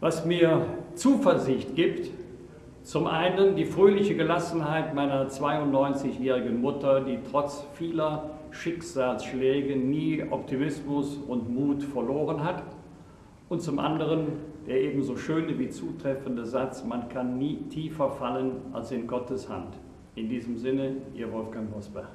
Was mir Zuversicht gibt, zum einen die fröhliche Gelassenheit meiner 92-jährigen Mutter, die trotz vieler Schicksalsschläge nie Optimismus und Mut verloren hat. Und zum anderen der ebenso schöne wie zutreffende Satz, man kann nie tiefer fallen als in Gottes Hand. In diesem Sinne, Ihr Wolfgang Bosbach.